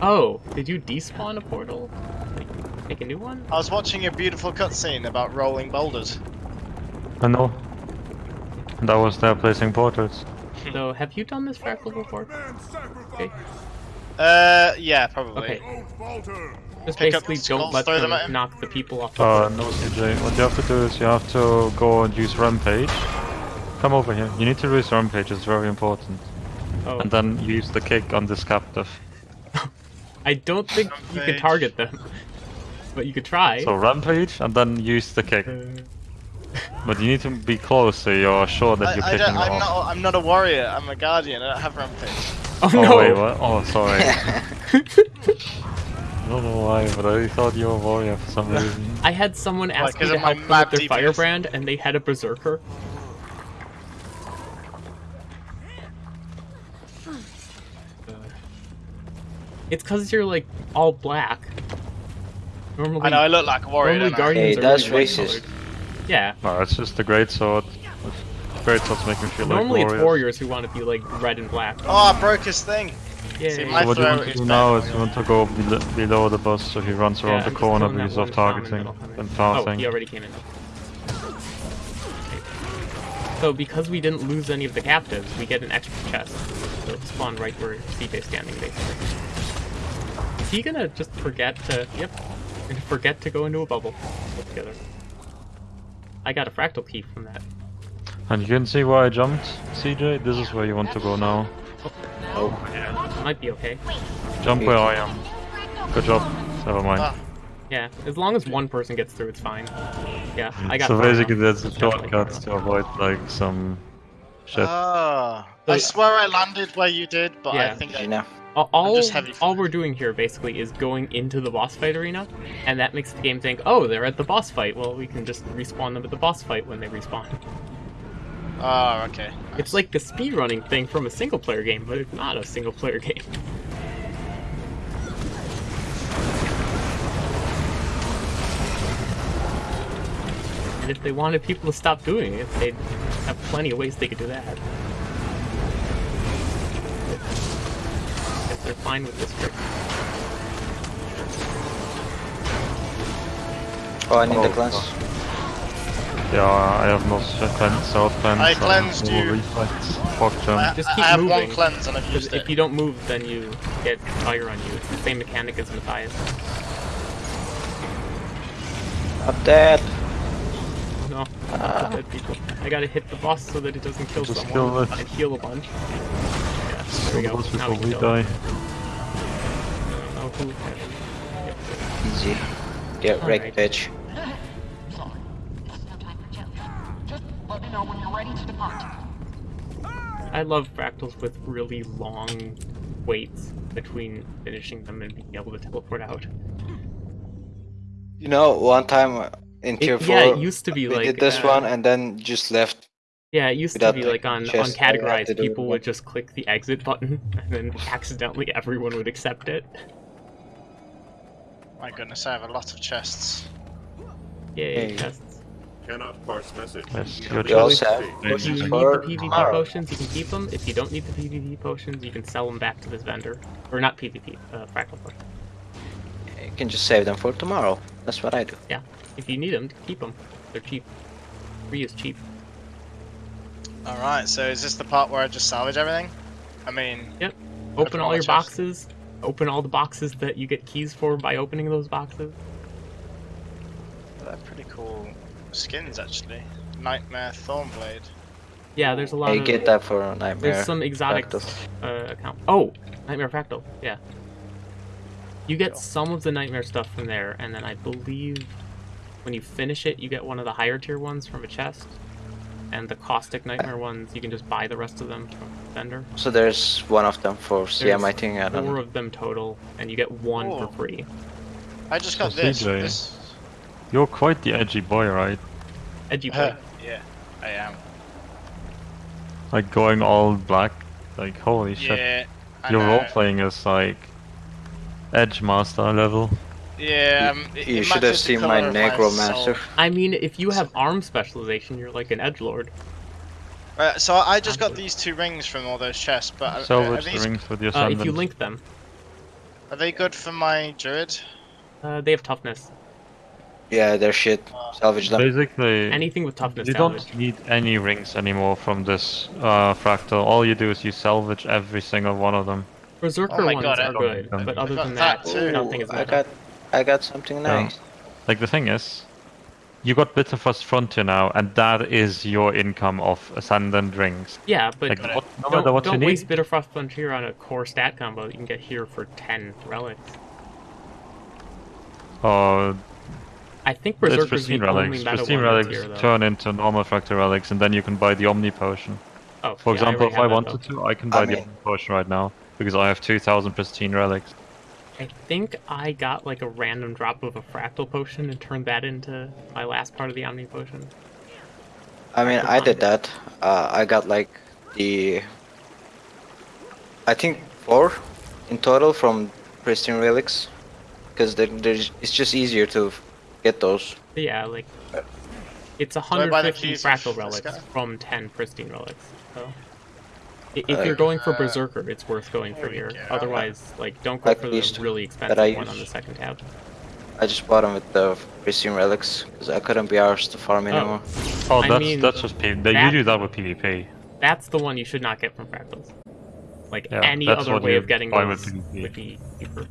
Oh, did you despawn a portal? Like, make a new one? I was watching a beautiful cutscene about rolling boulders. I know. That was there placing portals. So, have you done this fractal before? Okay. Uh, yeah, probably. Okay. Just Pick basically the don't let them them knock the people off the Uh, no CJ, what you have to do is you have to go and use Rampage. Come over here. You need to use Rampage, it's very important. Oh, And then use the kick on this captive. I don't think you can target them, but you could try. So Rampage, and then use the kick. But you need to be close so you're sure that I, you're I picking don't, it I'm off. not. I'm not a warrior. I'm a guardian. I don't have rampage. Oh, Oh no! wait, what? Oh, sorry. I don't know why, but I thought you were a warrior for some reason. I had someone ask me 'cause to of my help them mad with their DPS? firebrand, and they had a berserker. It's because you're like all black. Normally, I know. I look like a warrior. normally don't guardians Hey, are that's really racist. light-colored. Yeah, oh, No, it's just a great sword. Great swords make me feel normally like it's warriors. warriors who want to be like red and black. Oh, I broke his thing. Yay. see, my So what you want to do now is you want to go bel- below the boss so he runs around I'm the corner killing that because of one Tom and targeting that'll come in. and Oh, passing. he already came in. So because we didn't lose any of the captives, we get an extra chest. So it'll spawn right where CJ's standing, basically. Is he gonna just forget to... Yep. And forget to go into a bubble altogether. I got a fractal key from that. And you can see where I jumped, CJ? This is where you want to go now. Oh, might be okay. Jump where I am. Good job. Never mind. Ah. Yeah, as long as one person gets through, it's fine. Yeah, I got so basically there's a shortcut to avoid like some shit. Ah. I swear I landed where you did, but I think I, You know. All, all, just heavy all we're doing here basically is going into the boss fight arena, and that makes the game think, oh, they're at the boss fight. Well, we can just respawn them at the boss fight when they respawn. Oh, okay. It's like the speedrunning thing from a single player game, but it's not a single player game. And if they wanted people to stop doing it, they'd have plenty of ways they could do that. If they're fine with this trick. Oh, I need the Oh, cleanse. Yeah, I have no cleanse, south cleanse. I and cleansed no you. reflex. Fuck I, jump. Just I keep have one cleanse and I've Because used if you don't move, then you get fire on you. It's the same mechanic as Matthias. Up dead. Oh, no, ah. not the dead people. I gotta hit the boss so that it doesn't kill Just someone kill it. and heal a bunch. Yeah, there we go. Now we can kill die. It. I don't know who. Yep. Easy. Get wrecked, Alright. bitch. Sorry. This no time for jokes. Just let me know when you're ready to depart. I love fractals with really long waits between finishing them and being able to teleport out. You know, one time in tier It, 4, yeah, it used to be we like did this uh, one and then just left. Yeah, it used to be like, on on chest, I had to categorized, people would just click the exit button, and then accidentally everyone would accept it. My goodness, I have a lot of chests. Yay, Hey. chests. Cannot parse message. Yes, You you're We also have state. If you need the PvP tomorrow. potions, you can keep them. If you don't need the PvP potions, you can sell them back to this vendor. Or not PvP, uh, fractal potions. You can just save them for tomorrow. That's what I do. Yeah, if you need them, keep them. They're cheap. Free is cheap. Alright, so is this the part where I just salvage everything? I mean, Yep. Open Open all all your chests. boxes. Open all the boxes that you get keys for by opening those boxes. they're pretty cool skins actually. Nightmare Thornblade. Yeah, there's a lot Hey, of. get that for a nightmare. There's some exotic Fractals. uh, account. Oh, Nightmare Fractal. Yeah. You get some of the Nightmare stuff from there, and then I believe when you finish it, you get one of the higher tier ones from a chest. And the caustic nightmare ones, you can just buy the rest of them from the vendor. So there's one of them for CM, I think. I don't Four know. of them total, and you get one Oh. for free. I just got So this. CJ. this. You're quite the edgy boy, right? Edgy Uh, boy. yeah, I am. Like going all black. Like holy shit. I Your know. role playing is like Edge Master level. Yeah, um, it, You it should have seen my colour Necromancer. I mean, if you have arm specialization, you're like an edge lord. Uh, so I just got these two rings from all those chests, but are, are, these, the rings with the Uh, if you link them, are they good for my druid? uh, they have toughness. Yeah, they're shit. Salvage them. Basically, Anything with toughness you salvage. don't need any rings anymore from this uh, fractal. All you do is you salvage every single one of them. Berserker Oh ones God, are good, but other than that that, too. nothing is I got, I got something Yeah. nice. Like the thing is, you got Bitterfrost Frontier now, and that is your income of ascendant rings. Yeah, but Like what, no don't, what don't you waste need. Bitterfrost Frontier on a core stat combo that you can get here for 10 relics. Or I think It's Berserker's the pristine relics. meta Pristine relics here, turn into normal fractal relics, and then you can buy the Omni potion. Oh, For yeah, example, already if I wanted though. to, I can buy I the Omni potion right now because I have 2,000 pristine relics. I think I got like a random drop of a fractal potion and turned that into my last part of the Omni potion. I mean, I did that. Uh, I got like the. I think four in total from pristine relics, because it's just easier to get those. Yeah, like it's I buy 150 fractal relics from 10 pristine relics. So i- if Uh, you're going for Berserker, it's worth going for here. Otherwise, like don't go Like for the two really that expensive I one on the second tab. I just bought them with the pristine relics, because I couldn't be arsed to farm anymore. Oh, I that's mean, that's just PvP. That- you do that with PvP. That's the one you should not get from fractals. Like Yeah, any other way of getting buy with those PvP. would be cheaper.